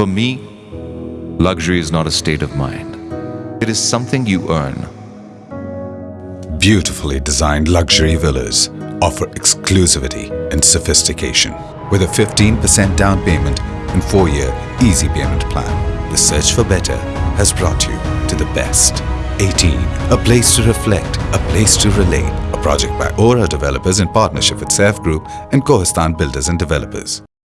For me, luxury is not a state of mind. It is something you earn. Beautifully designed luxury villas offer exclusivity and sophistication with a 15% down payment and 4-year easy payment plan. The search for better has brought you to the best. 18. A place to reflect, a place to relate. A project by ORA Developers in partnership with Saif Group and Kohistan Builders and Developers.